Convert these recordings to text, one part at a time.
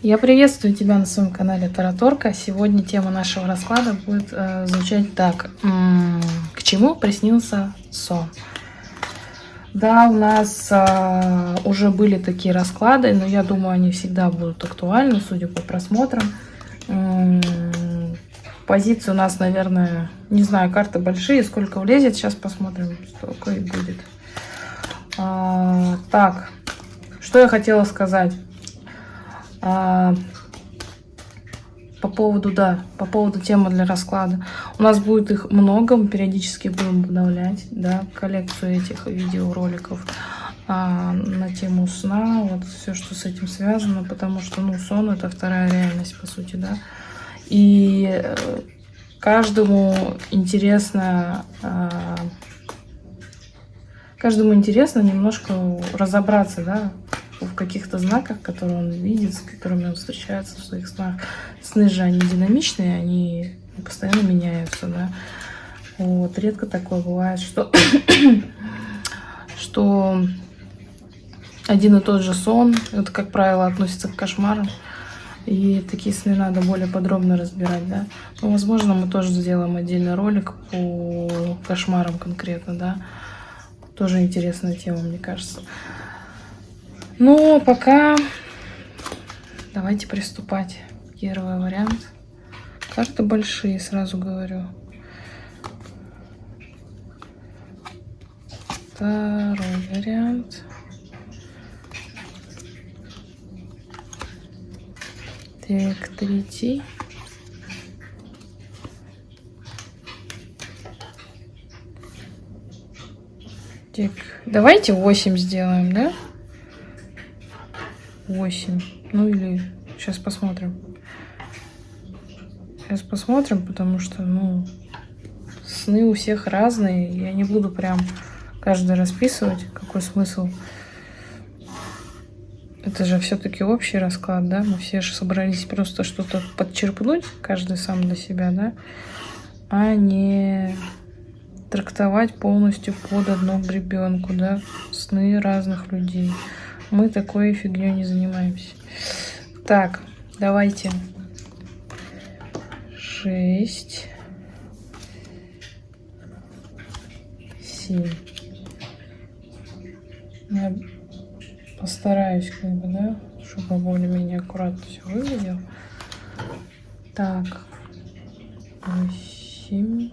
Я приветствую тебя на своем канале Тараторка. Сегодня тема нашего расклада будет э, звучать так. К чему приснился сон? Да, у нас э, уже были такие расклады, но я думаю, они всегда будут актуальны, судя по просмотрам. Позиции у нас, наверное, не знаю, карты большие, сколько влезет. Сейчас посмотрим, сколько и будет. А, так, что я хотела сказать. А, по поводу, да, по поводу темы для расклада. У нас будет их много, мы периодически будем обновлять, да, коллекцию этих видеороликов а, на тему сна, вот все, что с этим связано, потому что, ну, сон это вторая реальность, по сути, да. И э, каждому интересно, а, каждому интересно немножко разобраться, да, в каких-то знаках, которые он видит, с которыми он встречается в своих снах. Сны же, они динамичные, они постоянно меняются, да. Вот, редко такое бывает, что, что один и тот же сон, это, как правило, относится к кошмарам. И такие сны надо более подробно разбирать, да. Но, возможно, мы тоже сделаем отдельный ролик по кошмарам конкретно, да. Тоже интересная тема, мне кажется. Ну, пока давайте приступать. Первый вариант. Карты большие, сразу говорю. Второй вариант. Так, третий. Так, давайте 8 сделаем, да? 8. Ну или сейчас посмотрим. Сейчас посмотрим, потому что, ну, сны у всех разные. Я не буду прям каждый расписывать, какой смысл. Это же все-таки общий расклад, да? Мы все же собрались просто что-то подчерпнуть, каждый сам для себя, да? А не трактовать полностью под одну гребенку, да? Сны разных людей. Мы такой фигней не занимаемся. Так, давайте. Шесть. Семь. Я постараюсь, как бы, да, чтобы более-менее аккуратно все выглядело. Так. Восемь.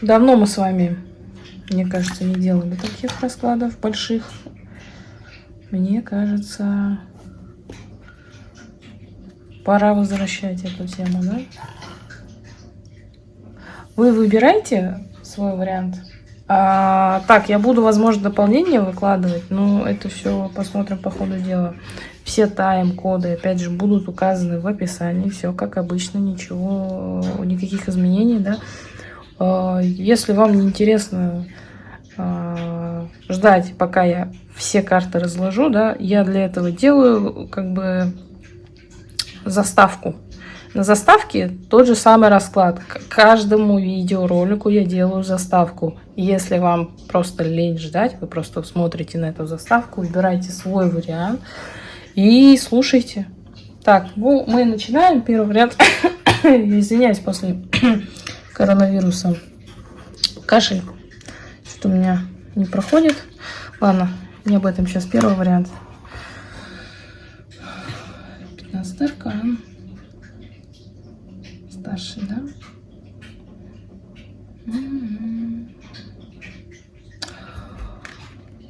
Давно мы с вами, мне кажется, не делали таких раскладов больших. Мне кажется, пора возвращать эту тему, да? Вы выбираете свой вариант. А, так, я буду, возможно, дополнение выкладывать, но это все посмотрим по ходу дела. Все тайм-коды, опять же, будут указаны в описании. Все как обычно, ничего, никаких изменений, да. А, если вам не интересно а, ждать, пока я все карты разложу, да, я для этого делаю как бы заставку. На заставке тот же самый расклад. К каждому видеоролику я делаю заставку. Если вам просто лень ждать, вы просто смотрите на эту заставку, выбирайте свой вариант и слушайте. Так, ну, мы начинаем. Первый вариант. Извиняюсь, после коронавируса кашель. Что у меня не проходит. Ладно, не об этом сейчас первый вариант. 15 аркан. Старший, да?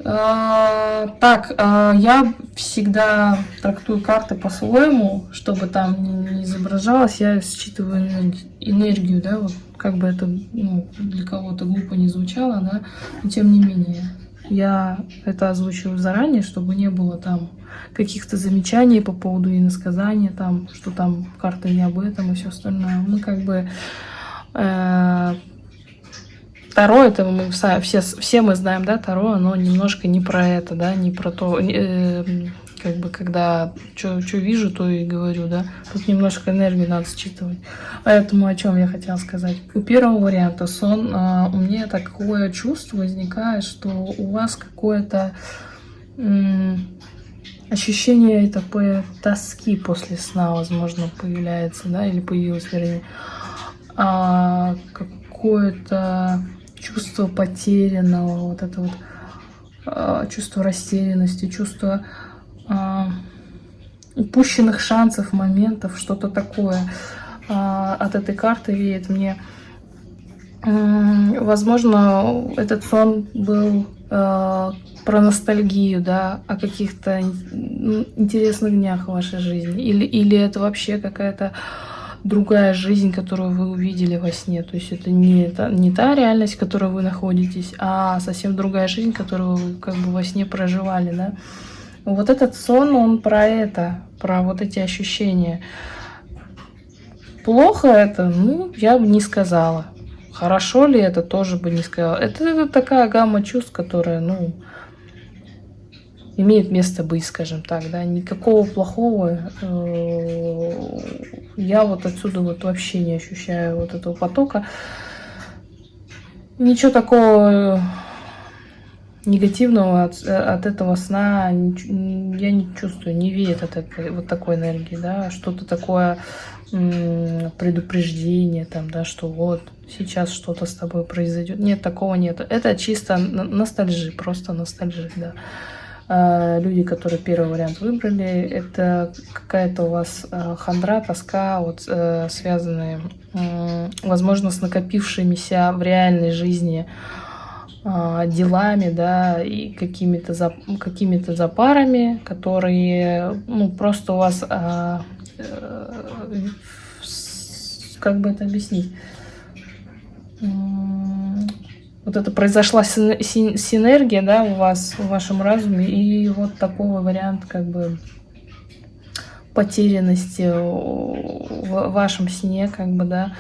А, так, а, я всегда трактую карты по-своему, чтобы там не изображалось. Я считываю энергию, да, вот как бы это ну, для кого-то глупо не звучало, да, но тем не менее. Я это озвучиваю заранее, чтобы не было там каких-то замечаний по поводу иносказания, там, что там карта не об этом и все остальное. Мы как бы... Э, Таро, это мы все, все мы знаем, да, Таро, оно немножко не про это, да, не про то, э, как бы, когда что вижу, то и говорю, да. Тут немножко энергии надо считывать. Поэтому о чем я хотела сказать. У первого варианта сон, а, у меня такое чувство возникает, что у вас какое-то ощущение такой тоски после сна, возможно, появляется, да, или появилось, вернее. А, какое-то чувство потерянного, вот это вот а, чувство растерянности, чувство а, упущенных шансов, моментов, что-то такое а, от этой карты веет мне. Возможно, этот сон был э, про ностальгию, да, о каких-то интересных днях в вашей жизни. Или, или это вообще какая-то другая жизнь, которую вы увидели во сне. То есть это не, та, не та реальность, в которой вы находитесь, а совсем другая жизнь, которую вы как бы во сне проживали, да. Вот этот сон, он про это, про вот эти ощущения. Плохо это? Ну, я бы не сказала. Хорошо ли это, тоже бы не сказала. Это, это такая гамма чувств, которая, ну, имеет место быть, скажем так, да, никакого плохого э, я вот отсюда вот вообще не ощущаю вот этого потока. Ничего такого негативного от, от этого сна я не чувствую, не веет от этой, вот такой энергии, да, что-то такое предупреждение, там, да, что вот сейчас что-то с тобой произойдет. Нет, такого нет. Это чисто ностальжи, просто ностальжи, да. А, люди, которые первый вариант выбрали, это какая-то у вас а, хандра, тоска, вот э, связанные, возможно, с накопившимися в реальной жизни делами, да, и какими-то зап какими запарами, которые, ну, просто у вас, э, как бы это объяснить, вот это произошла синергия, да, у вас, в вашем разуме, и вот такой вариант, как бы, потерянности в вашем сне, как бы, да,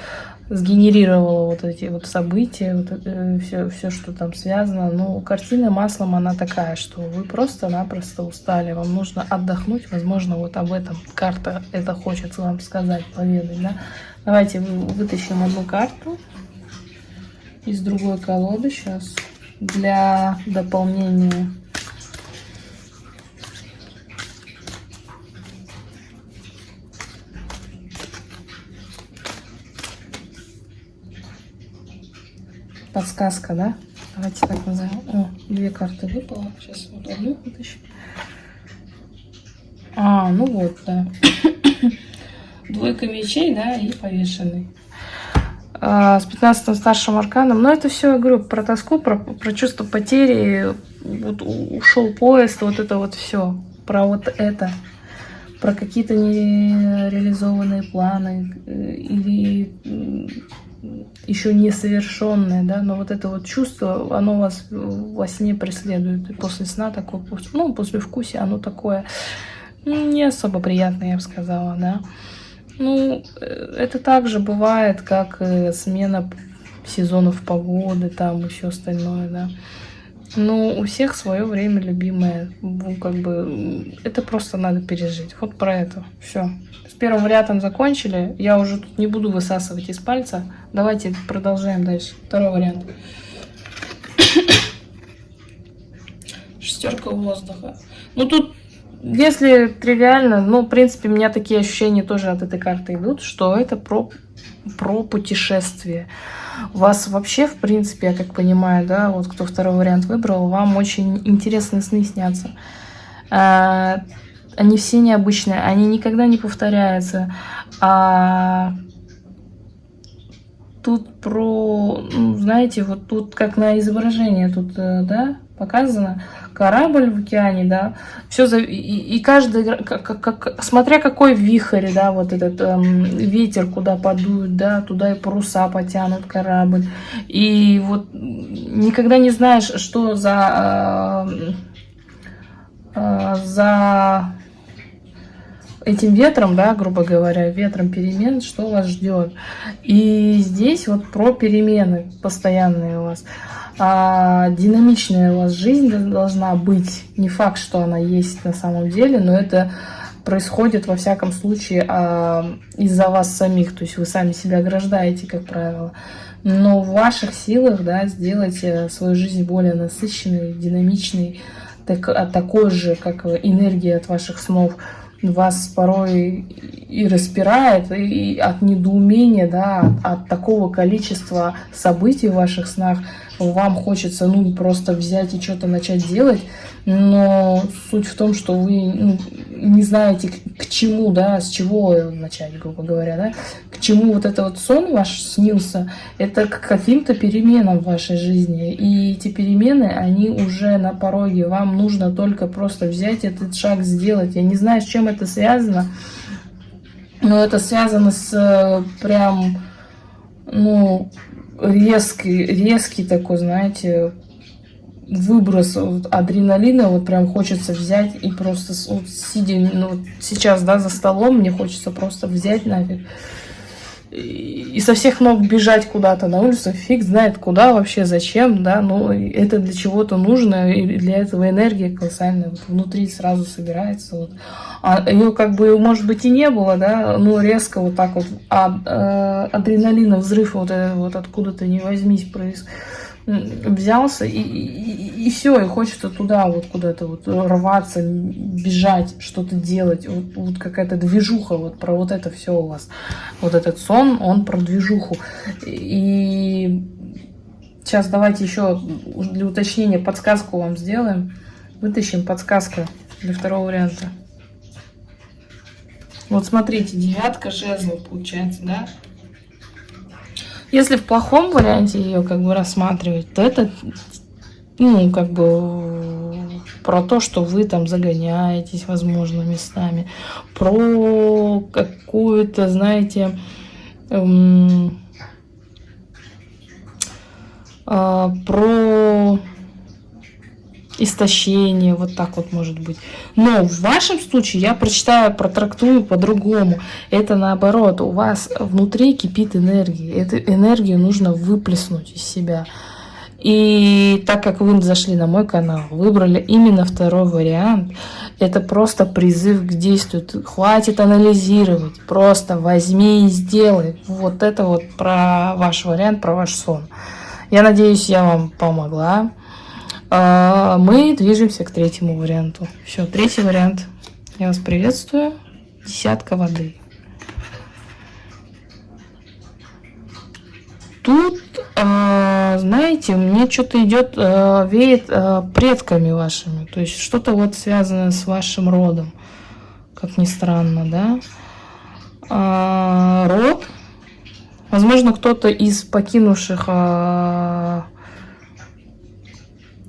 сгенерировала вот эти вот события, вот это, все, все, что там связано. Ну, картина маслом, она такая, что вы просто-напросто устали, вам нужно отдохнуть, возможно, вот об этом карта это хочет вам сказать, поведать, да. Давайте вытащим одну карту из другой колоды сейчас для дополнения. Подсказка, да? Давайте так назовем. О, две карты выпало. Сейчас вот одну вытащим. А, ну вот, да. Двойка мечей, да, и повешенный. А, с 15 старшим арканом. Но это все, я говорю, про тоску, про, про чувство потери. Вот ушел поезд, вот это вот все. Про вот это. Про какие-то нереализованные планы э, или еще несовершенные, да, но вот это вот чувство, оно вас во сне преследует. И после сна такое, ну, после вкуса оно такое не особо приятное, я бы сказала, да. Ну, э, это также бывает, как смена сезонов погоды, там все остальное, да. Ну, у всех свое время любимое. Ну, как бы, это просто надо пережить. Вот про это. Все. Первым вариантом закончили. Я уже тут не буду высасывать из пальца. Давайте продолжаем дальше. Второй вариант. Шестерка воздуха. Ну, тут если тривиально, ну, в принципе, у меня такие ощущения тоже от этой карты идут, что это про, про путешествие. Вас вообще, в принципе, я как понимаю, да, вот кто второй вариант выбрал, вам очень интересные сны снятся. Они все необычные, они никогда не повторяются. А, тут про, ну, знаете, вот тут как на изображение тут, э, да, показано, корабль в океане, да, все за... и, и каждый, как, как, смотря какой вихрь, да, вот этот эм, ветер куда подует, да, туда и паруса потянут корабль, и вот никогда не знаешь, что за, э, э, за этим ветром, да, грубо говоря, ветром перемен, что вас ждет. И здесь вот про перемены постоянные у вас а, динамичная у вас жизнь должна быть. Не факт, что она есть на самом деле, но это происходит во всяком случае а, из-за вас самих. То есть вы сами себя ограждаете, как правило. Но в ваших силах да, сделать э, свою жизнь более насыщенной, динамичной, так, а такой же, как энергия от ваших снов, вас порой и распирает и от недоумения, да, от, от такого количества событий в ваших снах, вам хочется, ну, просто взять и что-то начать делать, но суть в том, что вы ну, не знаете, к, к чему, да, с чего начать, грубо говоря, да, к чему вот это вот сон ваш снился, это к каким-то переменам в вашей жизни, и эти перемены, они уже на пороге, вам нужно только просто взять этот шаг, сделать, я не знаю, с чем это связано, но это связано с э, прям, ну, резкий, резкий такой, знаете, выброс вот, адреналина, вот прям хочется взять и просто, вот, сидя, ну, сейчас, да, за столом, мне хочется просто взять нафиг и со всех ног бежать куда-то на улицу, фиг знает куда вообще, зачем, да, но это для чего-то нужно, и для этого энергия колоссальная, вот внутри сразу собирается, вот. А ее как бы, может быть, и не было, да, но резко вот так вот, а, а адреналина, взрыв вот, вот откуда-то не возьмись происходит взялся и, и, и все, и хочется туда вот куда-то вот рваться, бежать, что-то делать. Вот, вот какая-то движуха, вот про вот это все у вас. Вот этот сон, он про движуху. И сейчас давайте еще для уточнения подсказку вам сделаем. Вытащим подсказка для второго варианта. Вот смотрите, девятка жезлов получается, да? Если в плохом варианте ее как бы рассматривать, то это, ну, как бы про то, что вы там загоняетесь, возможно, местами, про какую-то, знаете, эм, э, про истощение, вот так вот может быть. Но в вашем случае я прочитаю, протрактую по-другому. Это наоборот, у вас внутри кипит энергия. Эту энергию нужно выплеснуть из себя. И так как вы зашли на мой канал, выбрали именно второй вариант, это просто призыв к действию. Хватит анализировать, просто возьми и сделай. Вот это вот про ваш вариант, про ваш сон. Я надеюсь, я вам помогла. А, мы движемся к третьему варианту. Все, третий вариант. Я вас приветствую. Десятка воды. Тут, а, знаете, мне что-то идет, а, веет предками вашими. То есть что-то вот связанное с вашим родом. Как ни странно, да? Род. Возможно, кто-то из покинувших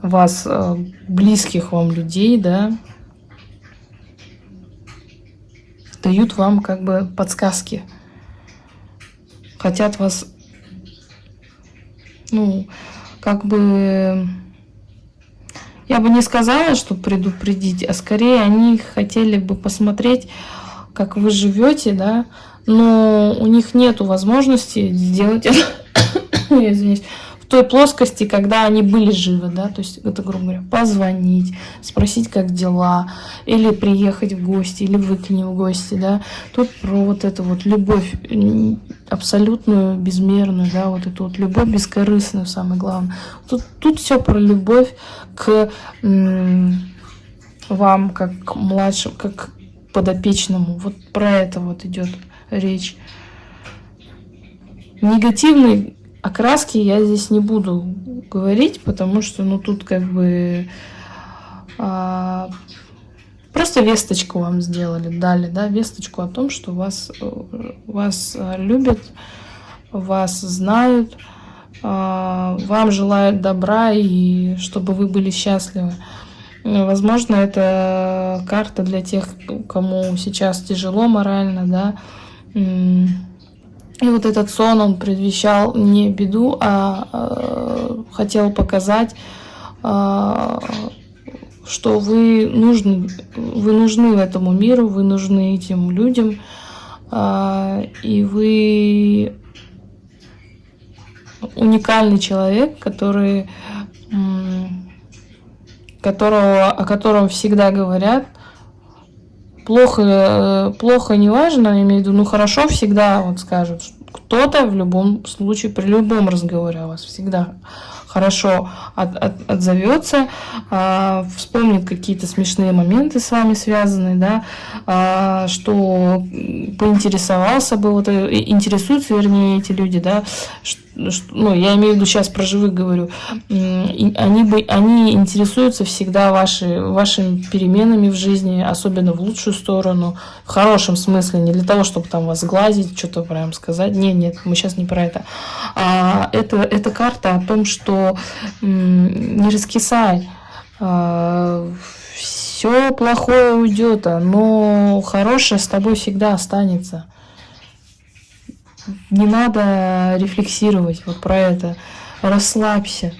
вас, э, близких вам людей, да, дают вам как бы подсказки. Хотят вас, ну, как бы, я бы не сказала, что предупредить, а скорее они хотели бы посмотреть, как вы живете, да, но у них нет возможности сделать это, извините, той плоскости, когда они были живы, да, то есть это, грубо говоря, позвонить, спросить, как дела, или приехать в гости, или вы к ним в гости, да. Тут про вот эту вот любовь абсолютную, безмерную, да, вот эту вот любовь бескорыстную, самое главное. Тут, тут все про любовь к вам, как к младшим, как к подопечному. Вот про это вот идет речь. Негативный окраски я здесь не буду говорить, потому что, ну, тут как бы а, просто весточку вам сделали, дали, да, весточку о том, что вас, вас любят, вас знают, а, вам желают добра и чтобы вы были счастливы. Возможно, это карта для тех, кому сейчас тяжело морально, да, и вот этот сон, он предвещал не беду, а э, хотел показать, э, что вы нужны, вы нужны этому миру, вы нужны этим людям, э, и вы уникальный человек, который, которого, о котором всегда говорят, плохо, э, плохо не важно, я имею в виду, ну хорошо всегда вот скажут. Кто-то в любом случае, при любом разговоре о вас всегда хорошо от, от, отзовется, а, вспомнит какие-то смешные моменты с вами связанные, да, а, что поинтересовался бы, вот, э, интересуются, вернее, эти люди, да, ну, я имею в виду сейчас про живых говорю, они, бы, они интересуются всегда ваши, вашими переменами в жизни, особенно в лучшую сторону, в хорошем смысле, не для того, чтобы там вас глазить, что-то прям сказать. Нет, нет, мы сейчас не про это. А это, это карта о том, что не раскисай, а, все плохое уйдет, но хорошее с тобой всегда останется не надо рефлексировать вот про это. Расслабься.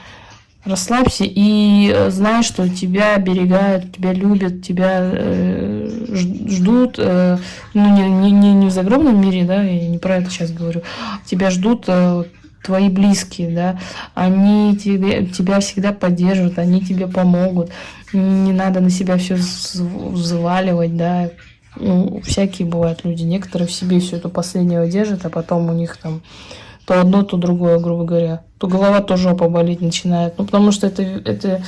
Расслабься и э, знай, что тебя оберегают, тебя любят, тебя э, ждут, э, ну не, не, не в загробном мире, да, я не про это сейчас говорю, тебя ждут э, твои близкие, да, они тебе, тебя всегда поддерживают, они тебе помогут, не надо на себя все взваливать, да, ну, всякие бывают люди. Некоторые в себе все это последнее держат, а потом у них там то одно, то другое, грубо говоря. То голова, то жопа болеть начинает. Ну, потому что это, это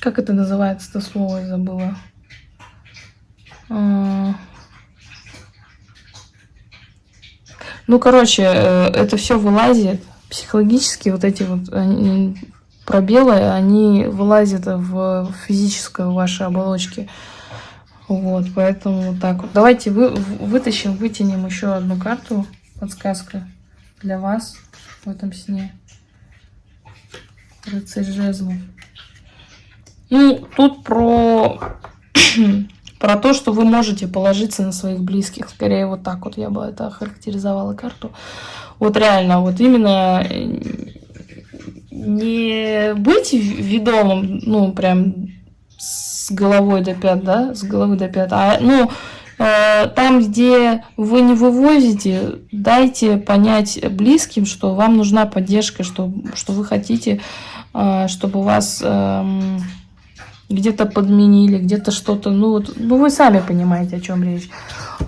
как это называется, это слово я забыла. А, ну, короче, э, это все вылазит. Психологически вот эти вот пробелы, они вылазят в физическую ваши оболочки. Вот, поэтому вот так вот. Давайте вы, вытащим, вытянем еще одну карту, подсказка для вас в этом сне. Рыцарь жезлов. Ну, тут про, про то, что вы можете положиться на своих близких. Скорее вот так вот я бы это охарактеризовала карту. Вот реально, вот именно э, не быть ведомым, ну, прям с головой до пят, да, с головы до пят. А, ну, э, там, где вы не вывозите, дайте понять близким, что вам нужна поддержка, что, что вы хотите, э, чтобы вас э, где-то подменили, где-то что-то, ну, вот, ну, вы сами понимаете, о чем речь.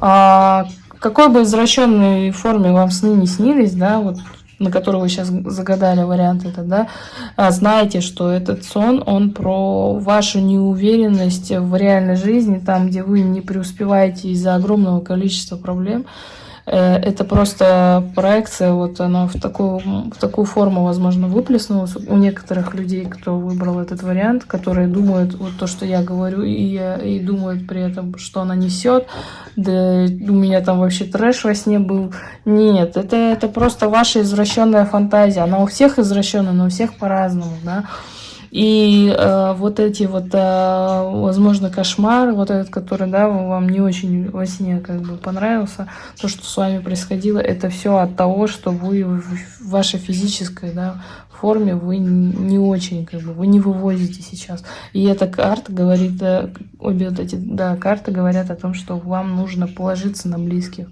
А, какой бы извращенной форме вам сны не снились, да, вот на которого вы сейчас загадали вариант этот, да, а знаете, что этот сон, он про вашу неуверенность в реальной жизни, там, где вы не преуспеваете из-за огромного количества проблем, это просто проекция, вот она в такую, в такую форму, возможно, выплеснулась у некоторых людей, кто выбрал этот вариант, которые думают вот то, что я говорю, и, и думают при этом, что она несет, да у меня там вообще трэш во сне был. Нет, это, это просто ваша извращенная фантазия. Она у всех извращенная, но у всех по-разному, да. И э, вот эти вот, э, возможно, кошмары, вот этот, который, да, вам не очень во сне как бы понравился, то, что с вами происходило, это все от того, что вы в вашей физической, да, форме вы не очень, как бы, вы не вывозите сейчас. И эта карта говорит, э, обе вот эти, да, карты говорят о том, что вам нужно положиться на близких.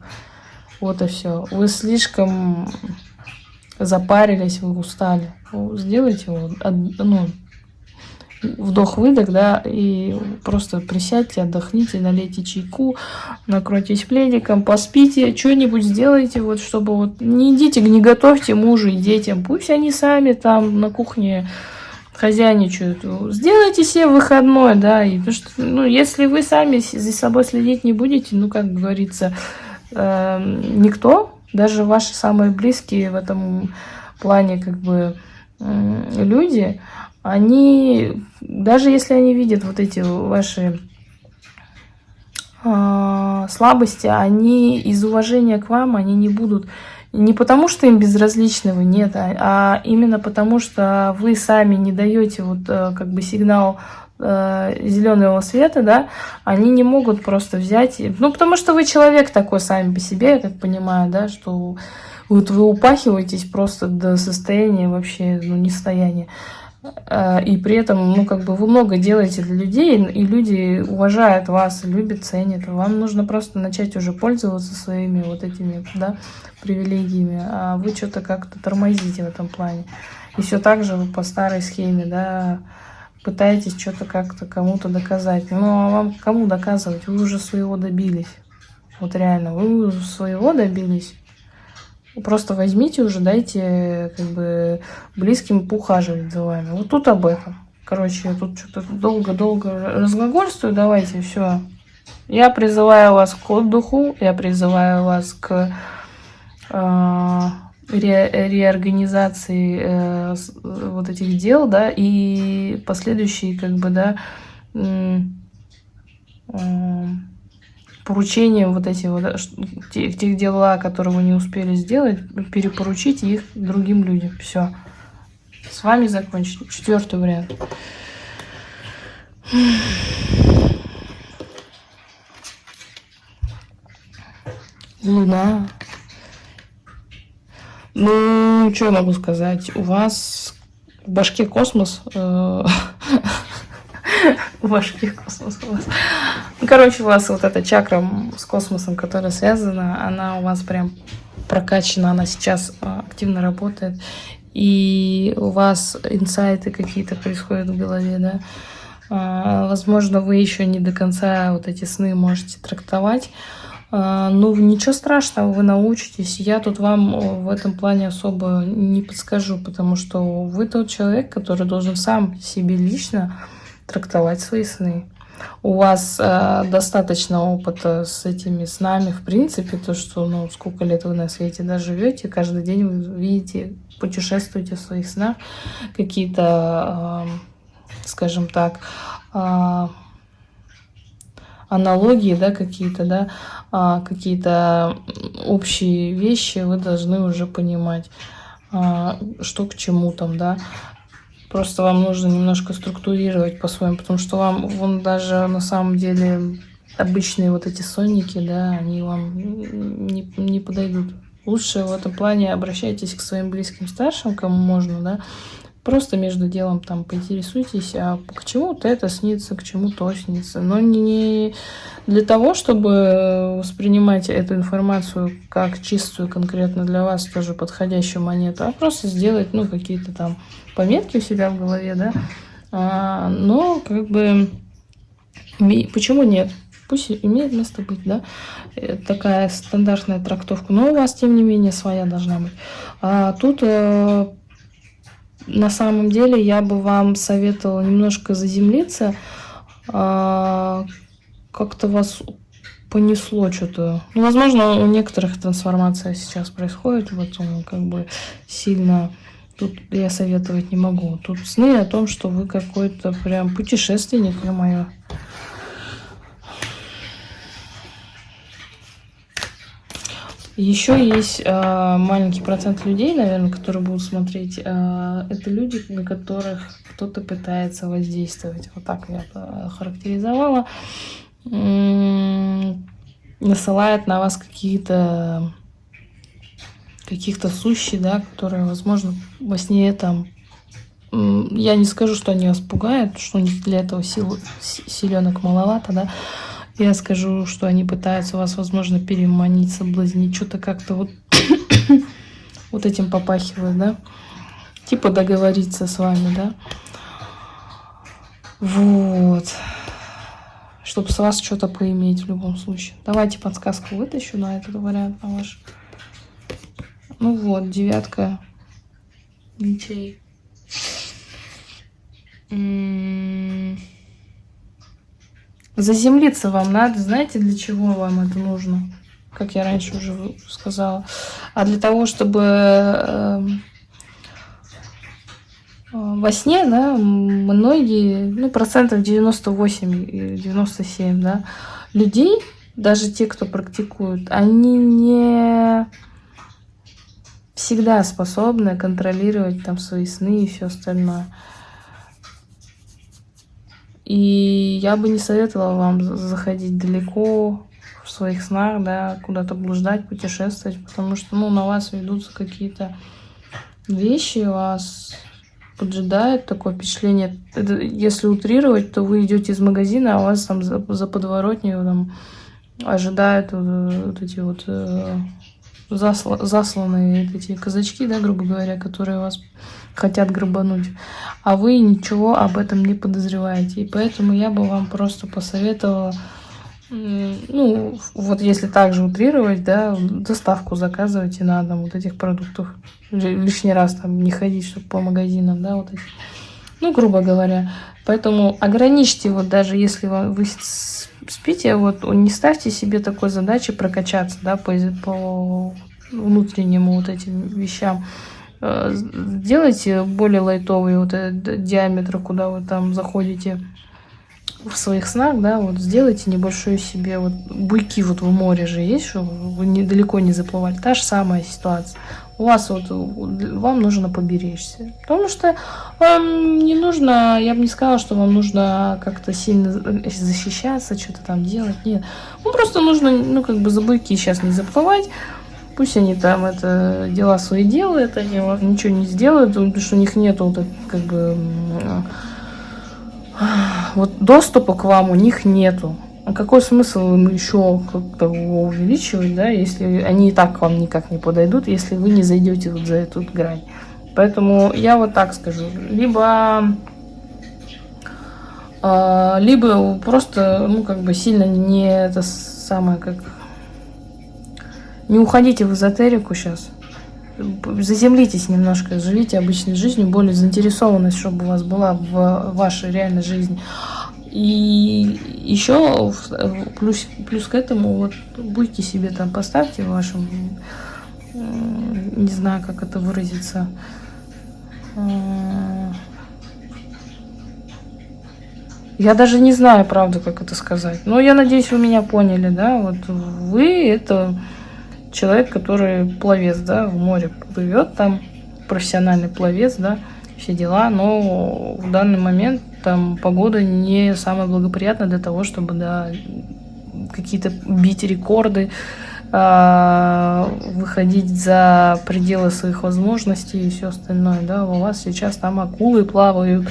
Вот и все. Вы слишком запарились, вы устали. Сделайте вот, ну, вдох-выдох, да, и просто присядьте, отдохните, налейте чайку, накройтесь пледиком, поспите, что-нибудь сделайте, вот, чтобы вот, не идите, не готовьте мужу и детям, пусть они сами там на кухне хозяйничают. Сделайте себе выходной, да, и потому что, ну, если вы сами за собой следить не будете, ну, как говорится, э, никто, даже ваши самые близкие в этом плане, как бы, э, люди, они, даже если они видят вот эти ваши э, слабости, они из уважения к вам, они не будут, не потому что им безразличны вы, нет, а, а именно потому что вы сами не даете вот э, как бы сигнал э, зеленого света, да, они не могут просто взять, ну потому что вы человек такой сами по себе, я так понимаю, да, что вот вы упахиваетесь просто до состояния вообще, ну, нестояния. Э, и при этом, ну, как бы вы много делаете для людей, и люди уважают вас, любят, ценят. Вам нужно просто начать уже пользоваться своими вот этими, да, привилегиями, а вы что-то как-то тормозите в этом плане. И все так же вы по старой схеме, да, пытаетесь что-то как-то кому-то доказать. Ну, а вам кому доказывать? Вы уже своего добились. Вот реально, вы своего добились. Просто возьмите уже, дайте как бы близким поухаживать за вами. Вот тут об этом. Короче, я тут что-то долго-долго разглагольствую. Давайте, все. Я призываю вас к отдыху, я призываю вас к э, ре, реорганизации э, вот этих дел, да, и последующие, как бы, да, э, поручения вот эти вот, тех, тех дела, которые вы не успели сделать, перепоручить их другим людям. Все. С вами закончили. Четвертый вариант. Луна. Ну, что я могу сказать? У вас в башке космос. Э, в башке космос у вас. Ну, короче, у вас вот эта чакра с космосом, которая связана, она у вас прям прокачана, она сейчас э, активно работает. И у вас инсайты какие-то происходят в голове, да. А, возможно, вы еще не до конца вот эти сны можете трактовать. А, ну, ничего страшного, вы научитесь. Я тут вам в этом плане особо не подскажу, потому что вы тот человек, который должен сам себе лично трактовать свои сны. У вас э, достаточно опыта с этими снами, в принципе, то, что, ну, сколько лет вы на свете да, живете, каждый день вы видите, путешествуете в своих снах, какие-то, э, скажем так, э, аналогии, да, какие-то, да, а, какие-то общие вещи вы должны уже понимать, а, что к чему там, да. Просто вам нужно немножко структурировать по-своему, потому что вам, вон даже на самом деле обычные вот эти сонники, да, они вам не, не подойдут. Лучше в этом плане обращайтесь к своим близким старшим, кому можно, да, Просто между делом там поинтересуйтесь, а к чему-то это снится, к чему то снится. Но не для того, чтобы воспринимать эту информацию как чистую конкретно для вас, тоже подходящую монету, а просто сделать, ну, какие-то там пометки у себя в голове, да. А, но, как бы, почему нет? Пусть имеет место быть, да, э, такая стандартная трактовка, но у вас, тем не менее, своя должна быть. А тут э, на самом деле я бы вам советовала немножко заземлиться. А, как-то вас понесло что-то. Ну, возможно, у некоторых трансформация сейчас происходит, вот он как бы сильно... Тут я советовать не могу. Тут сны о том, что вы какой-то прям путешественник, мое. Еще есть э, маленький процент людей, наверное, которые будут смотреть. Э, это люди, на которых кто-то пытается воздействовать. Вот так я характеризовала. М-м, насылает на вас какие-то каких-то сущий, да, которые, возможно, во сне там я не скажу, что они вас пугают, что у них для этого сил, силенок маловато, да, я скажу, что они пытаются вас, возможно, переманить, соблазнить, что-то как-то вот, вот этим попахивает, да? Типа договориться с вами, да? Вот. Чтобы с вас что-то поиметь в любом случае. Давайте подсказку вытащу на этот вариант, на ваш. Ну вот, девятка мечей. Заземлиться вам надо. Знаете, для чего вам это нужно? Как я раньше уже сказала. А для того, чтобы эм, э, во сне, да, многие, ну, процентов 98 97, да, людей, даже те, кто практикуют, они не всегда способны контролировать там свои сны и все остальное. И я бы не советовала вам заходить далеко в своих снах, да, куда-то блуждать, путешествовать, потому что, ну, на вас ведутся какие-то вещи, вас поджидает такое впечатление. Это, если утрировать, то вы идете из магазина, а вас там за, за подворотней там ожидают вот, вот эти вот э, засла, засланные эти казачки, да, грубо говоря, которые вас хотят грабануть, а вы ничего об этом не подозреваете. И поэтому я бы вам просто посоветовала ну, вот если также утрировать, да, доставку заказывайте на дом вот этих продуктов. Лишний раз там не ходить, чтобы по магазинам, да, вот эти. Ну, грубо говоря. Поэтому ограничьте, вот даже если вы спите, вот не ставьте себе такой задачи прокачаться, да, по, по внутреннему вот этим вещам. Э, сделайте более лайтовый вот этот диаметр, куда вы там заходите в своих снах, да, вот сделайте небольшую себе, вот буйки вот в море же есть, чтобы вы недалеко не заплывали. Та же самая ситуация. У вас вот, вам нужно поберечься. Потому что вам не нужно, я бы не сказала, что вам нужно как-то сильно защищаться, что-то там делать. Нет. Ну, просто нужно, ну, как бы за буйки сейчас не заплывать. Пусть они там это дела свои делают, они ничего не сделают, потому что у них нету вот, как бы вот доступа к вам у них нету. А какой смысл им еще как-то увеличивать, да, если они и так к вам никак не подойдут, если вы не зайдете вот за эту грань. Поэтому я вот так скажу. Либо, э, либо просто, ну, как бы сильно не это самое, как... Не уходите в эзотерику сейчас заземлитесь немножко, живите обычной жизнью, более заинтересованность, чтобы у вас была в вашей реальной жизни. И еще плюс, плюс к этому, вот будьте себе там, поставьте в вашем, не знаю, как это выразиться, я даже не знаю, правда, как это сказать. Но я надеюсь, вы меня поняли, да? Вот вы это человек, который пловец, да, в море плывет там, профессиональный пловец, да, все дела, но в данный момент там погода не самая благоприятная для того, чтобы, да, какие-то бить рекорды, э, выходить за пределы своих возможностей и все остальное, да, у вас сейчас там акулы плавают,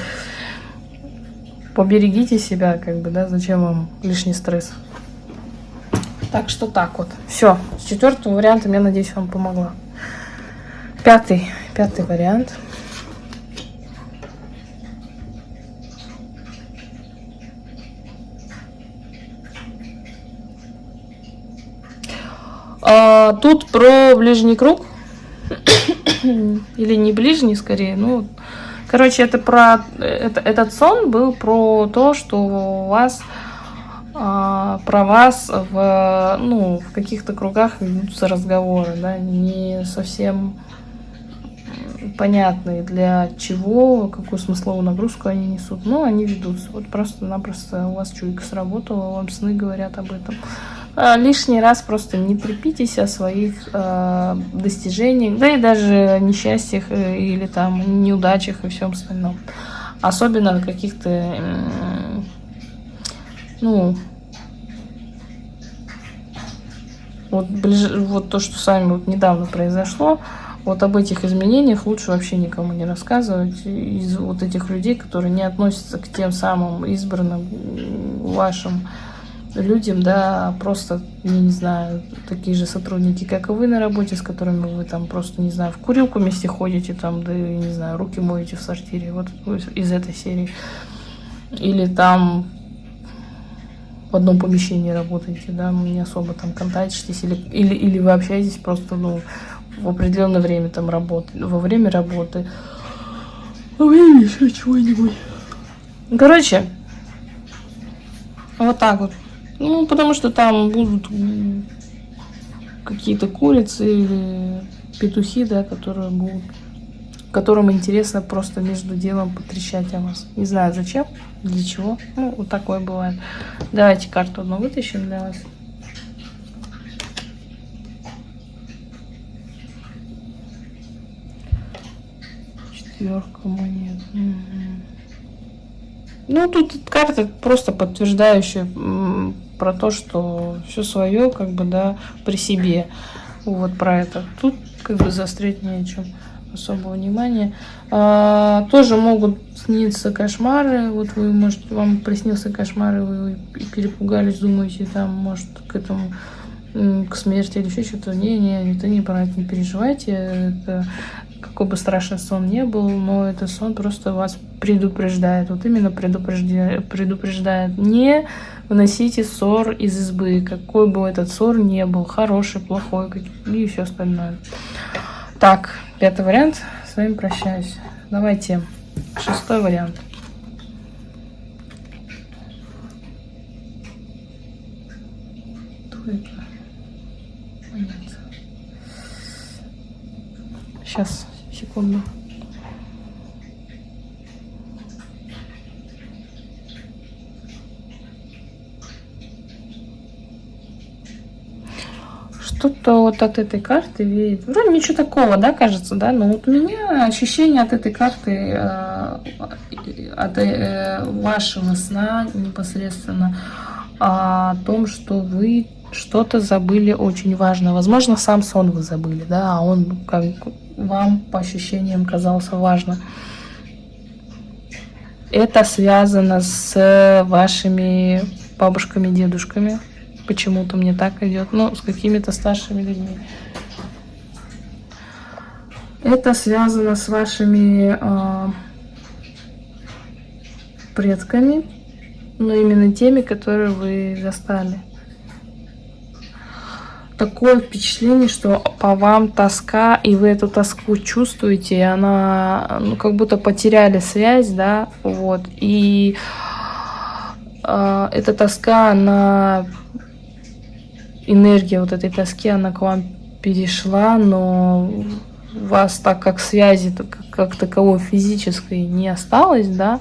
поберегите себя, как бы, да, зачем вам лишний стресс. Так что так вот. Все. С четвертым вариантом, я надеюсь, вам помогла. Пятый. Пятый вариант. А, тут про ближний круг. Или не ближний, скорее. Ну, короче, это про... Это, этот сон был про то, что у вас а, про вас в, ну, в каких-то кругах ведутся разговоры, да, не совсем понятные для чего, какую смысловую нагрузку они несут, но они ведутся. Вот просто-напросто у вас чуйка сработала, вам сны говорят об этом. А, лишний раз просто не трепитесь о своих э, достижениях, да и даже несчастьях э, или там неудачах и всем остальном. Особенно каких-то, э, ну, Вот, ближ... вот то, что с вами вот недавно произошло, вот об этих изменениях лучше вообще никому не рассказывать. Из вот этих людей, которые не относятся к тем самым избранным вашим людям, да, просто, я не знаю, такие же сотрудники, как и вы на работе, с которыми вы там просто, не знаю, в курилку вместе ходите, там, да, не знаю, руки моете в сортире, вот из этой серии. Или там в одном помещении работаете, да, не особо там контактитесь, или, или, или вы общаетесь просто, ну, в определенное время там работы, во время работы. Во время еще чего-нибудь. Короче, вот так вот. Ну, потому что там будут какие-то курицы или петухи, да, которые будут которым интересно просто между делом потрещать о вас. Не знаю зачем, для чего. Ну, вот такое бывает. Давайте карту одну вытащим для вас. Четверка монет. Ну, тут карта просто подтверждающая про то, что все свое, как бы, да, при себе. Вот про это. Тут как бы заострять не о чем особого внимания. А, тоже могут сниться кошмары. Вот вы, может, вам приснился кошмар, и вы перепугались, думаете, там, может, к этому к смерти или еще что-то. Не, не, это не это не переживайте. Это какой бы страшный сон не был, но этот сон просто вас предупреждает. Вот именно предупреждает, предупреждает. Не выносите ссор из избы, какой бы этот ссор не был, хороший, плохой и все остальное. Так, пятый вариант. С вами прощаюсь. Давайте шестой вариант. Кто это? Сейчас, секунду. Что-то вот от этой карты веет. Вроде ничего такого, да, кажется, да? Но вот у меня ощущение от этой карты, э, от э, вашего сна непосредственно, о том, что вы что-то забыли очень важно. Возможно, сам сон вы забыли, да, а он как вам по ощущениям казался важно. Это связано с вашими бабушками, дедушками. Почему-то мне так идет. Ну, с какими-то старшими людьми. Это связано с вашими э, предками, но именно теми, которые вы застали такое впечатление, что по вам тоска, и вы эту тоску чувствуете, и она, ну, как будто потеряли связь, да, вот, и э, эта тоска, она, энергия вот этой тоски, она к вам перешла, но вас так как связи как, таковой физической не осталось, да,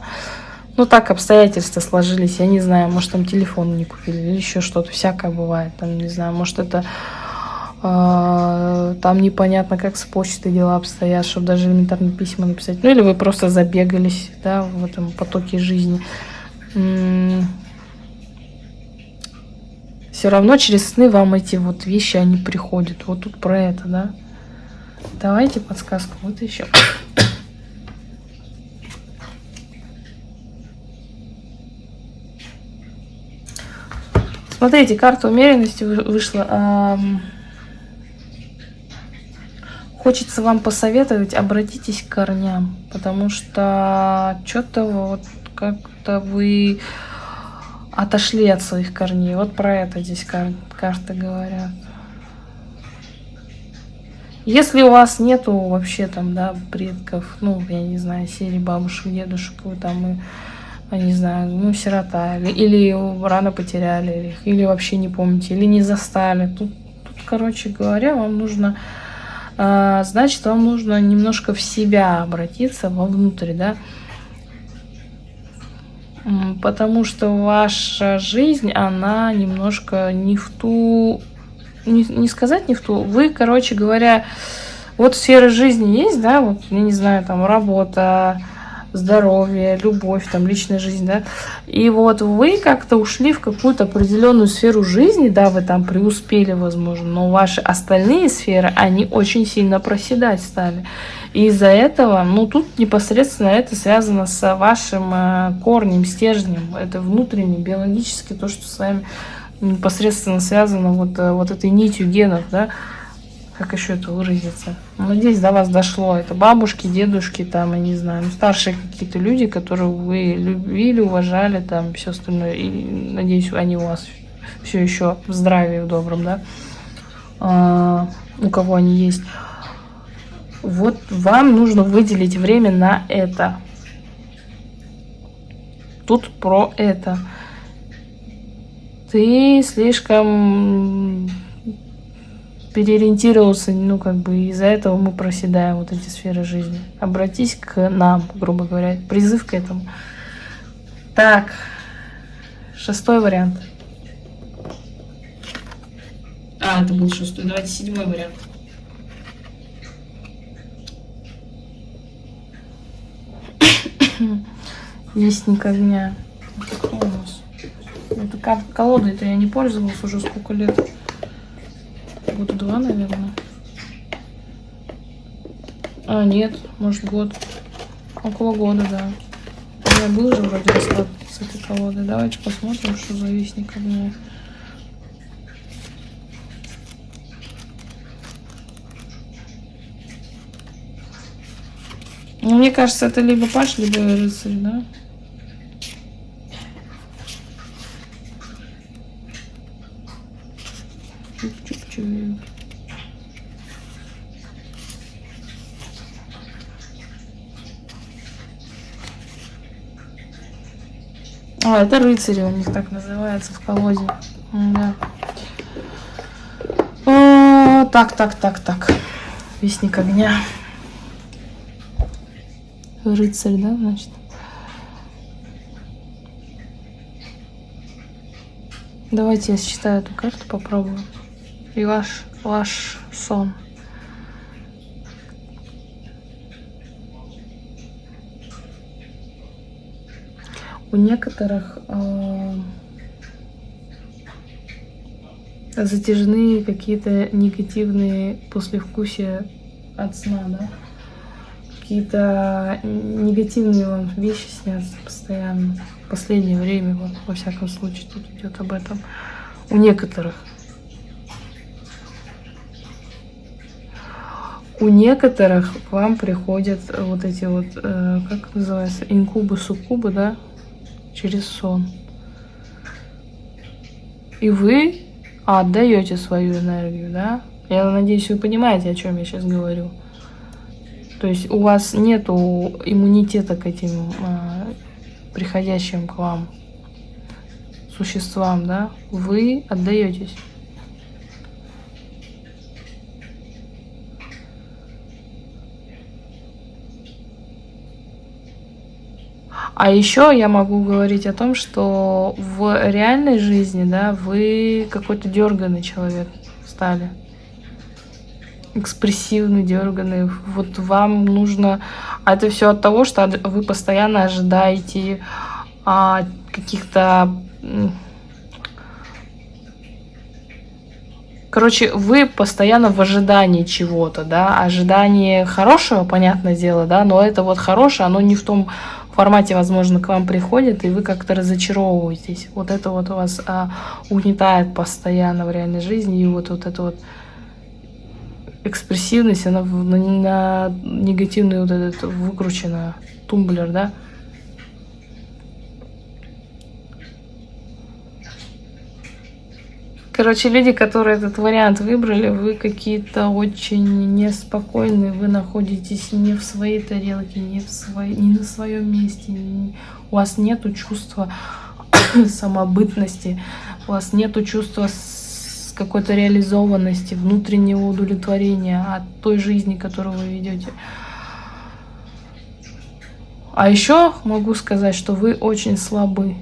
ну, так обстоятельства сложились, я не знаю, может, там телефон не купили или еще что-то, всякое бывает, там, не знаю, может, это э, там непонятно, как с почтой дела обстоят, чтобы даже элементарно письма написать, ну, или вы просто забегались, да, в этом потоке жизни. Все равно через сны вам эти вот вещи, они приходят, вот тут про это, да. Давайте подсказку, вот еще. Смотрите, карта умеренности вышла. Хочется вам посоветовать, обратитесь к корням, потому что что-то вот как-то вы отошли от своих корней. Вот про это здесь кар карты говорят. Если у вас нету вообще там, да, предков, ну, я не знаю, серии бабушек, дедушек, вы там и не знаю, ну, сирота, или, или рано потеряли, или, или вообще не помните, или не застали. Тут, тут короче говоря, вам нужно, э, значит, вам нужно немножко в себя обратиться, вовнутрь, да, потому что ваша жизнь, она немножко не в ту, не, не сказать не в ту, вы, короче говоря, вот сфера жизни есть, да, вот, я не знаю, там, работа, здоровье, любовь, там, личная жизнь, да. И вот вы как-то ушли в какую-то определенную сферу жизни, да, вы там преуспели, возможно, но ваши остальные сферы, они очень сильно проседать стали. И из-за этого, ну, тут непосредственно это связано с вашим э, корнем, стержнем, это внутренне, биологически, то, что с вами непосредственно связано вот, э, вот этой нитью генов, да, как еще это выразиться. Надеюсь, до вас дошло. Это бабушки, дедушки, там, я не знаю, ну, старшие какие-то люди, которые вы любили, уважали, там, все остальное. И надеюсь, они у вас все еще в здравии, в добром, да, а, у кого они есть. Вот вам нужно выделить время на это. Тут про это. Ты слишком переориентировался, ну, как бы из-за этого мы проседаем вот эти сферы жизни. Обратись к нам, грубо говоря, призыв к этому. Так, шестой вариант. А, это был шестой. Давайте седьмой вариант. Вестник огня. Это кто у нас? Это колода, это я не пользовалась уже сколько лет года два, наверное. А, нет, может год. Около года, да. У меня был же вроде расклад с этой колодой. Давайте посмотрим, что за вестник огня. Ну, мне кажется, это либо паш, либо рыцарь, да? Чуп-чуп-чуп. А, это рыцари у них так называется в колоде. Да. О, так, так, так, так. Вестник огня. Рыцарь, да, значит? Давайте я считаю эту карту, попробую. И ваш, ваш сон. У некоторых э, затяжные какие-то негативные послевкусия от сна, да? Какие-то негативные вам вещи снятся постоянно. В последнее время, вот, во всяком случае, тут идет об этом. У некоторых. У некоторых к вам приходят вот эти вот, э, как называется, инкубы, суккубы, да, через сон. И вы отдаете свою энергию, да? Я надеюсь, вы понимаете, о чем я сейчас говорю. То есть у вас нету иммунитета к этим а, приходящим к вам существам, да? Вы отдаетесь. А еще я могу говорить о том, что в реальной жизни, да, вы какой-то дерганный человек стали. Экспрессивный, дерганный. Вот вам нужно... А это все от того, что вы постоянно ожидаете а, каких-то... Короче, вы постоянно в ожидании чего-то, да, ожидание хорошего, понятное дело, да, но это вот хорошее, оно не в том формате, возможно, к вам приходит, и вы как-то разочаровываетесь. Вот это вот у вас а, угнетает постоянно в реальной жизни, и вот, вот эта вот экспрессивность, она на, на негативный вот этот выкрученный тумблер, да, Короче, люди, которые этот вариант выбрали, вы какие-то очень неспокойные, вы находитесь не в своей тарелке, не, в своей, не на своем месте, не, у вас нет чувства самобытности, у вас нет чувства какой-то реализованности, внутреннего удовлетворения от той жизни, которую вы ведете. А еще могу сказать, что вы очень слабы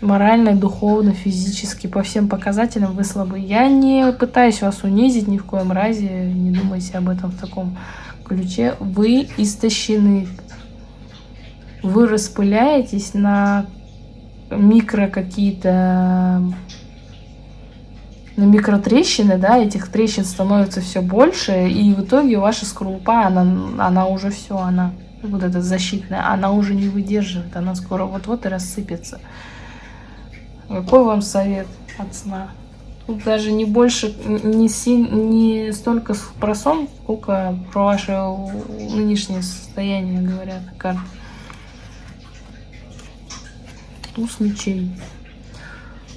морально, духовно, физически, по всем показателям вы слабы. Я не пытаюсь вас унизить ни в коем разе, не думайте об этом в таком ключе. Вы истощены. Вы распыляетесь на микро какие-то на микротрещины, да, этих трещин становится все больше, и в итоге ваша скорлупа, она, она уже все, она вот эта защитная, она уже не выдерживает, она скоро вот-вот и рассыпется. Какой вам совет от сна? Тут даже не больше, не, си, не столько про сон, сколько про ваше нынешнее состояние, говорят карты. Туз мечей.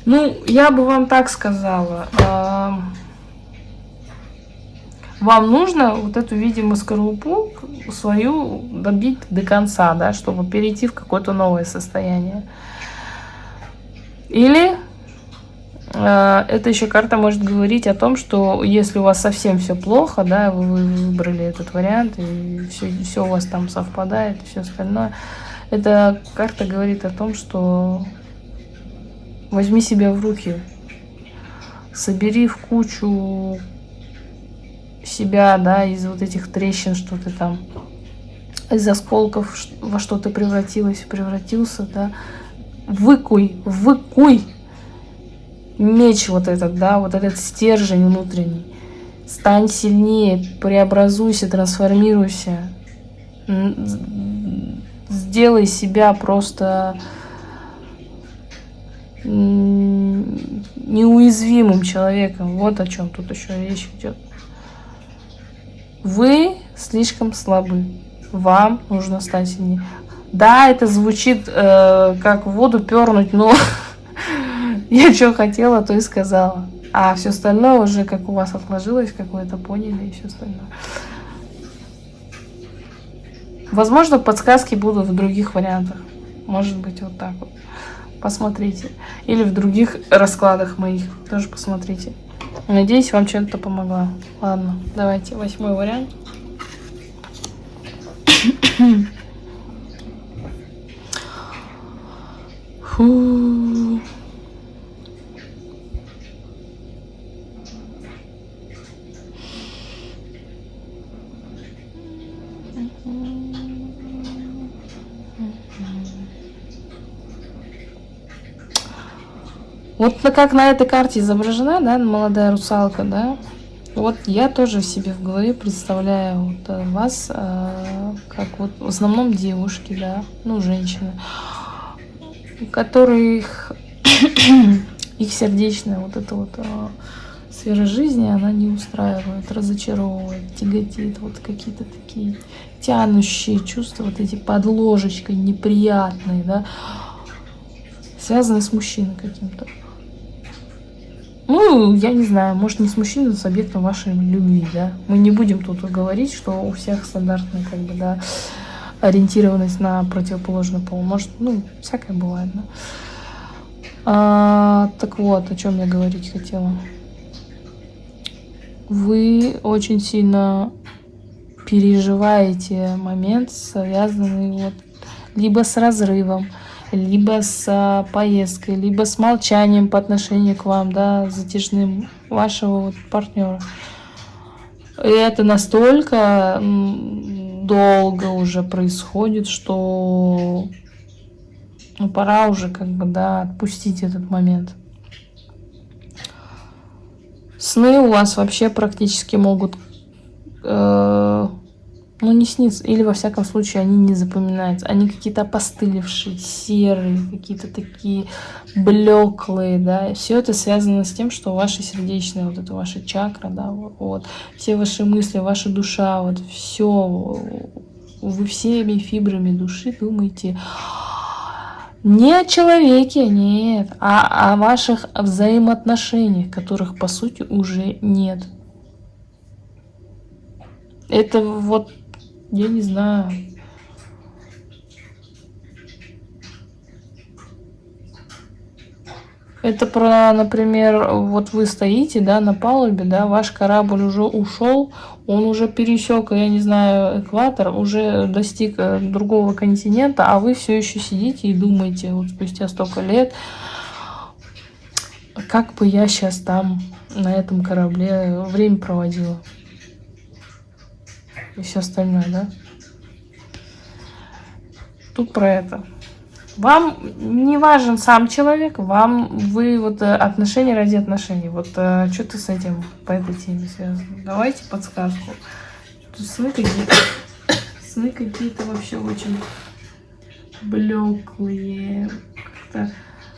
Ну, я бы вам так сказала. Э, вам нужно вот эту, видимо, скорлупу свою добить до конца, да, чтобы перейти в какое-то новое состояние. Или э, эта еще карта может говорить о том, что если у вас совсем все плохо, да, вы выбрали этот вариант, и все, все у вас там совпадает, и все остальное, эта карта говорит о том, что возьми себя в руки, собери в кучу себя, да, из вот этих трещин, что ты там, из осколков во что ты превратилась, превратился, да, выкуй, выкуй меч вот этот, да, вот этот стержень внутренний. Стань сильнее, преобразуйся, трансформируйся. Сделай себя просто неуязвимым человеком. Вот о чем тут еще речь идет. Вы слишком слабы. Вам нужно стать сильнее. Да, это звучит э, как воду пернуть, но я что хотела, то и сказала. А все остальное уже как у вас отложилось, как вы это поняли и все остальное. Возможно, подсказки будут в других вариантах. Может быть, вот так вот. Посмотрите. Или в других раскладах моих. Тоже посмотрите. Надеюсь, вам чем-то помогла. Ладно, давайте восьмой вариант. Фу. Вот как на этой карте изображена, да, молодая русалка, да, вот я тоже себе в голове представляю вот э, вас э, как вот в основном девушки, да, ну, женщины, которых их сердечная вот эта вот э, сфера жизни, она не устраивает, разочаровывает, тяготит, вот какие-то такие тянущие чувства, вот эти под ложечкой неприятные, да, связанные с мужчиной каким-то. Ну, я не знаю, может не с мужчиной, но с объектом вашей любви, да. Мы не будем тут говорить, что у всех стандартная, как бы, да, ориентированность на противоположный пол. Может, ну, всякое бывает, да. А, так вот, о чем я говорить хотела. Вы очень сильно переживаете момент, связанный вот либо с разрывом, либо с а, поездкой, либо с молчанием по отношению к вам, да, затяжным вашего вот партнера. И это настолько долго уже происходит, что ну, пора уже как бы, да, отпустить этот момент. Сны у вас вообще практически могут э, ну, не снится. Или, во всяком случае, они не запоминаются. Они какие-то опостылевшие, серые, какие-то такие блеклые, да. Все это связано с тем, что ваша сердечная, вот это ваша чакра, да, вот. Все ваши мысли, ваша душа, вот все. Вы всеми фибрами души думаете не о человеке, нет, а о ваших взаимоотношениях, которых, по сути, уже нет. Это вот я не знаю. Это про, например, вот вы стоите, да, на палубе, да, ваш корабль уже ушел, он уже пересек, я не знаю, экватор, уже достиг э, другого континента, а вы все еще сидите и думаете, вот спустя столько лет, как бы я сейчас там на этом корабле время проводила и все остальное, да? Тут про это. Вам не важен сам человек, вам вы вот э, отношения ради отношений. Вот э, что ты с этим по этой теме связано? Давайте подсказку. Тут сны какие-то, сны какие-то вообще очень блеклые. Как-то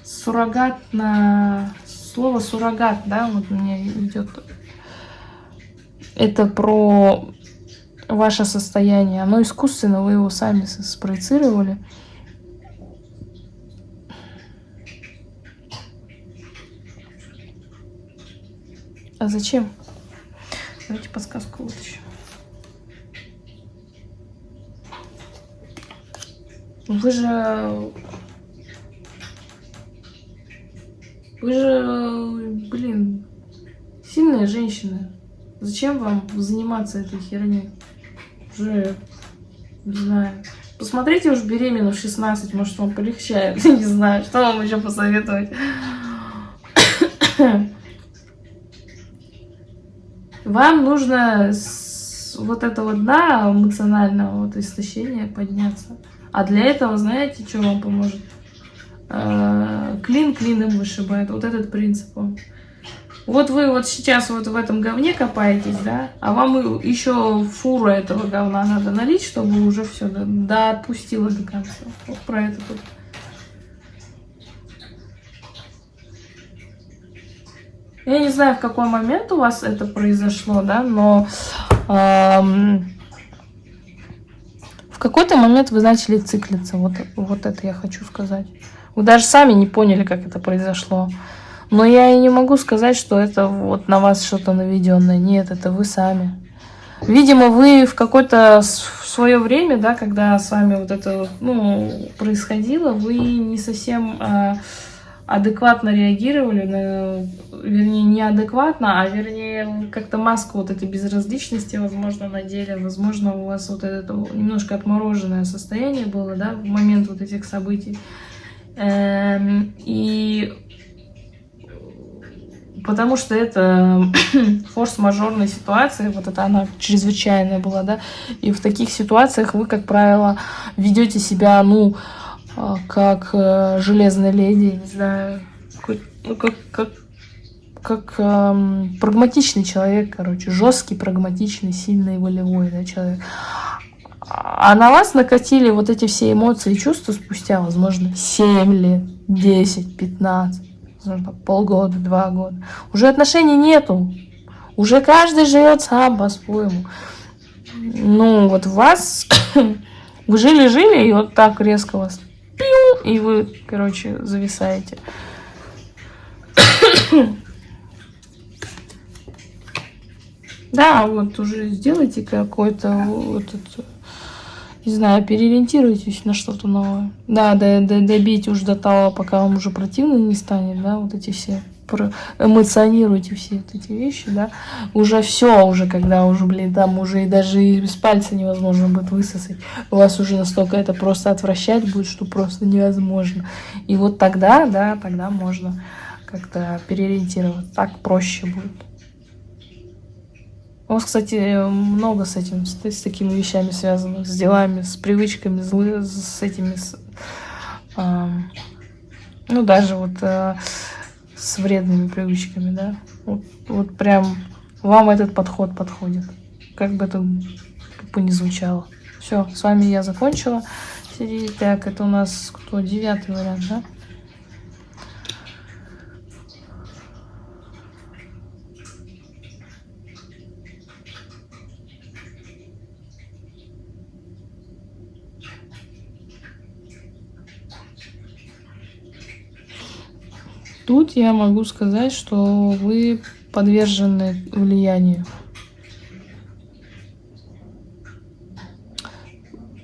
суррогатно, слово суррогат, да, вот меня идет. Это про ваше состояние. Оно искусственно, вы его сами спроецировали. А зачем? Давайте подсказку вытащим. Вы же... Вы же, блин, сильная женщина. Зачем вам заниматься этой херней? Уже, не знаю. Посмотрите уж беременна в 16, может вам полегчает. Не знаю, что вам еще посоветовать. Вам нужно с вот этого дна эмоционального вот истощения подняться. А для этого, знаете, что вам поможет? Э, клин клином вышибает. Вот этот принцип. Он. Вот вы вот сейчас вот в этом говне копаетесь, да, а вам еще фуру этого говна надо налить, чтобы уже все да, отпустило до конца. Вот про это тут. Я не знаю, в какой момент у вас это произошло, да, но эм, какой-то момент вы начали циклиться. Вот, вот это я хочу сказать. Вы даже сами не поняли, как это произошло. Но я и не могу сказать, что это вот на вас что-то наведенное. Нет, это вы сами. Видимо, вы в какое-то свое время, да, когда с вами вот это ну, происходило, вы не совсем а, адекватно реагировали, на, вернее, неадекватно, а вернее, как-то маску вот этой безразличности, возможно, надели, возможно, у вас вот это немножко отмороженное состояние было, да, в момент вот этих событий. Эм, и потому что это форс-мажорная ситуация, вот это она чрезвычайная была, да, и в таких ситуациях вы, как правило, ведете себя, ну, а, как э, железная леди, не знаю, ну, как, как, как эм, прагматичный человек, короче, жесткий, прагматичный, сильный, волевой, да, человек. А на вас накатили вот эти все эмоции и чувства спустя, возможно, 7 лет, 10, 15 полгода, два года. Уже отношений нету. Уже каждый живет сам по-своему. Ну, вот вас... Вы жили-жили, и вот так резко вас... И вы, короче, зависаете. Да, вот уже сделайте какой-то вот этот не знаю, переориентируйтесь на что-то новое. Да, да, да, добейте уж до того, пока вам уже противно не станет, да, вот эти все эмоционируйте все вот эти вещи, да, уже все, уже когда уже, блин, там уже и даже из пальца невозможно будет высосать, у вас уже настолько это просто отвращать будет, что просто невозможно. И вот тогда, да, тогда можно как-то переориентировать, так проще будет. У вас, кстати, много с этим, с, с такими вещами связано, с делами, с привычками, с, с этими, с, э, ну, даже вот э, с вредными привычками, да. Вот, вот прям вам этот подход подходит, как бы это тупо не звучало. Все, с вами я закончила. Так, это у нас кто? Девятый вариант, да? Тут я могу сказать, что вы подвержены влиянию.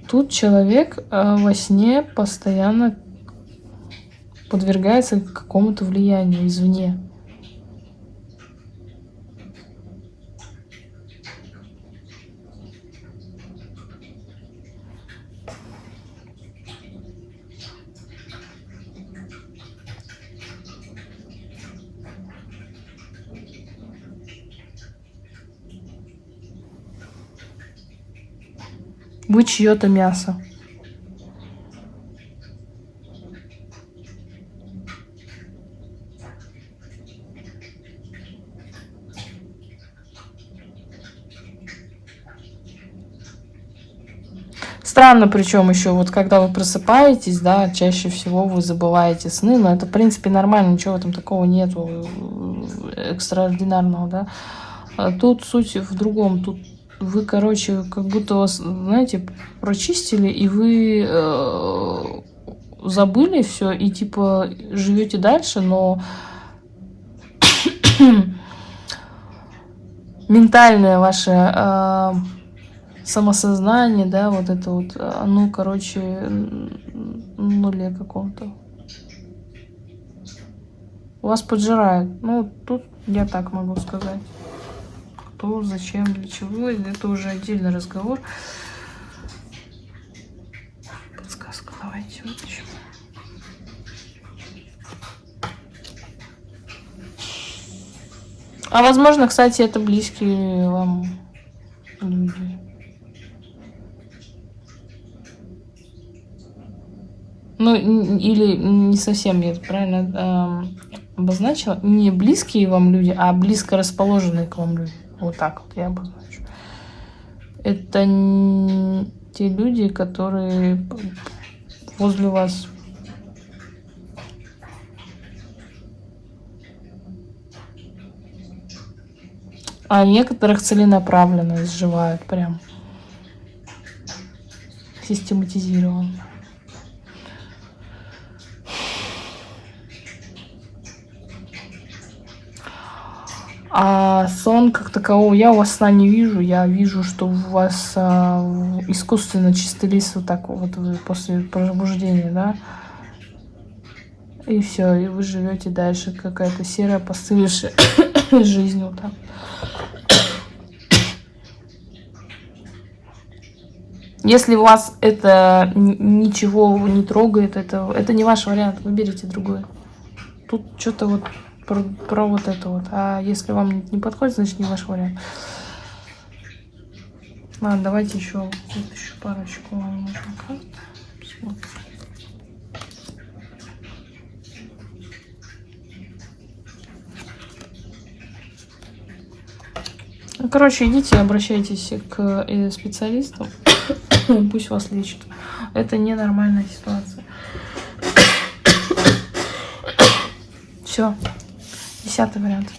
Тут человек э, во сне постоянно подвергается какому-то влиянию извне. Вы чье-то мясо. Странно, причем еще вот когда вы просыпаетесь, да, чаще всего вы забываете сны, но это в принципе нормально, ничего этом такого нету э, экстраординарного, да. А тут суть в другом, тут вы, короче, как будто вас, знаете, прочистили, и вы э, забыли все, и типа живете дальше, но ментальное ваше э, самосознание, да, вот это вот, оно, короче, нуле каком-то. Вас поджирает. Ну, тут я так могу сказать что, зачем, для чего. Это уже отдельный разговор. Подсказка давайте вытащим. А возможно, кстати, это близкие вам люди. Ну, или не совсем я правильно э, обозначила. Не близкие вам люди, а близко расположенные к вам люди. Вот так вот я обозначу. Это те люди, которые возле вас а некоторых целенаправленно изживают прям. систематизирован. А сон как такового, я у вас сна не вижу, я вижу, что у вас а, искусственно чистый лист вот так вот после пробуждения, да, и все, и вы живете дальше, какая-то серая постылевшая жизнь вот так. Если вас это ничего не трогает, это, это не ваш вариант, выберите другой. Тут что-то вот про, про вот это вот. А если вам не подходит, значит не ваш вариант. Ладно, давайте еще вот еще парочку вам нужно карт. Посмотрим. Короче, идите, обращайтесь к э, специалистам, пусть вас лечат. Это ненормальная ситуация. Все. Десятый вариант.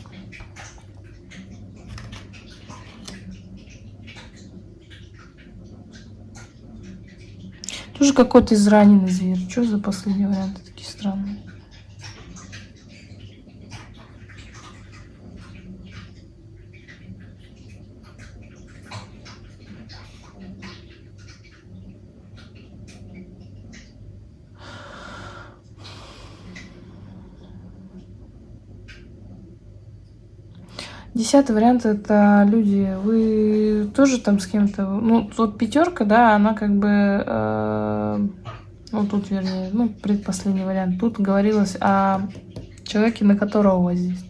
Тоже какой-то израненный зверь. Что за последние варианты такие странные? Десятый вариант это люди. Вы тоже там с кем-то. Ну, вот пятерка, да, она как бы. Э, ну, тут, вернее, ну, предпоследний вариант. Тут говорилось о человеке, на которого у вас здесь.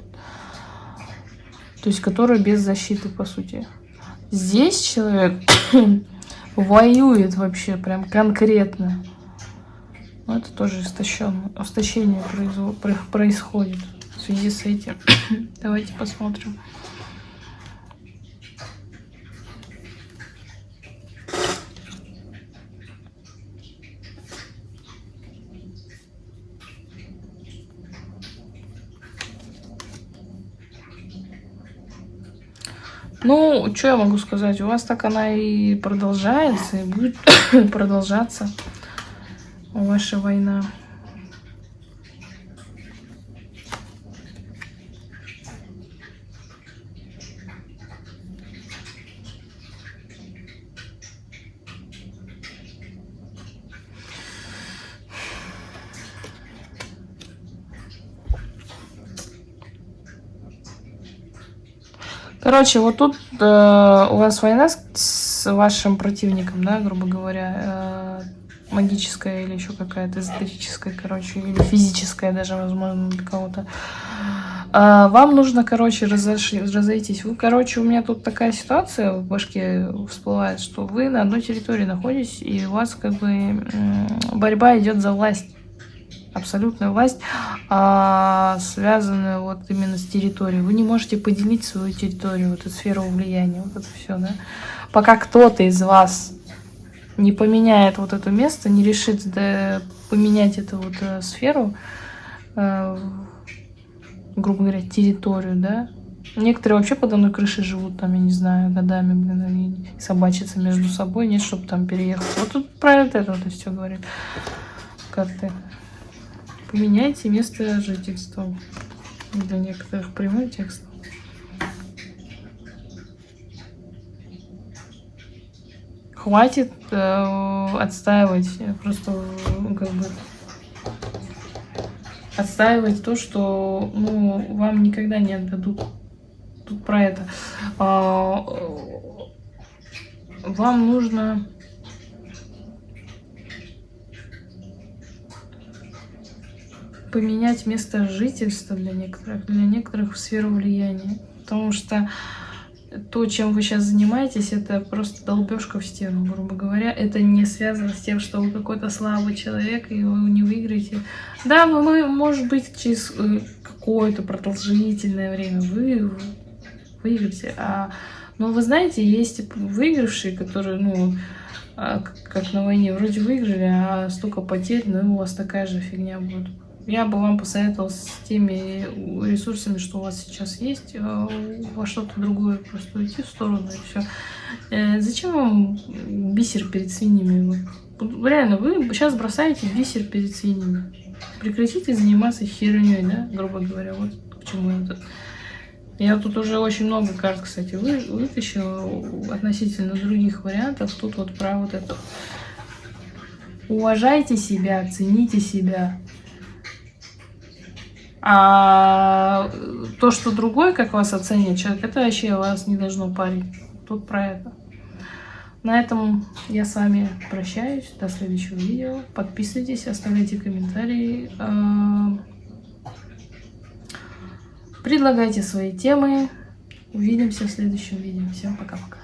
То есть, который без защиты, по сути. Здесь человек воюет вообще, прям конкретно. Ну, это тоже. Истощение происходит в связи с этим. Давайте посмотрим. Ну, что я могу сказать? У вас так она и продолжается, и будет продолжаться ваша война. Короче, вот тут э, у вас война с, с вашим противником, да, грубо говоря, э, магическая или еще какая-то эзотерическая, короче, или физическая даже, возможно, для кого-то. А, вам нужно, короче, разош... разойтись. Вы, короче, у меня тут такая ситуация в башке всплывает, что вы на одной территории находитесь, и у вас как бы борьба идет за власть абсолютную власть, а, связанную вот именно с территорией. Вы не можете поделить свою территорию, вот эту сферу влияния, вот это все, да. Пока кто-то из вас не поменяет вот это место, не решит да, поменять эту вот э, сферу, э, грубо говоря, территорию, да. Некоторые вообще под одной крышей живут, там, я не знаю, годами, блин, и собачатся между собой, нет, чтобы там переехать. Вот тут про это вот все говорит карты. Поменяйте место жительства. Для некоторых прямой текст. Хватит э, отстаивать, просто как бы отстаивать то, что ну, вам никогда не отдадут. Тут про это. А, вам нужно поменять место жительства для некоторых, для некоторых в сферу влияния. Потому что то, чем вы сейчас занимаетесь, это просто долбежка в стену, грубо говоря. Это не связано с тем, что вы какой-то слабый человек, и вы не выиграете. Да, вы, может быть, через э, какое-то продолжительное время вы выиграете. А, но вы знаете, есть выигравшие, которые, ну, а, как на войне, вроде выиграли, а столько потерь, ну, у вас такая же фигня будет. Я бы вам посоветовала с теми ресурсами, что у вас сейчас есть, э, во что-то другое просто уйти в сторону и все. Э, зачем вам бисер перед свиньями Реально, вы сейчас бросаете бисер перед свиньями. Прекратите заниматься херней, да, грубо говоря. Вот к чему это. Я тут уже очень много карт, кстати, вы, вытащила относительно других вариантов. Тут вот про вот это. Уважайте себя, цените себя. А то, что другой, как вас оценит человек, это вообще вас не должно парить. Тут про это. На этом я с вами прощаюсь. До следующего видео. Подписывайтесь, оставляйте комментарии. А, предлагайте свои темы. Увидимся в следующем видео. Всем пока-пока.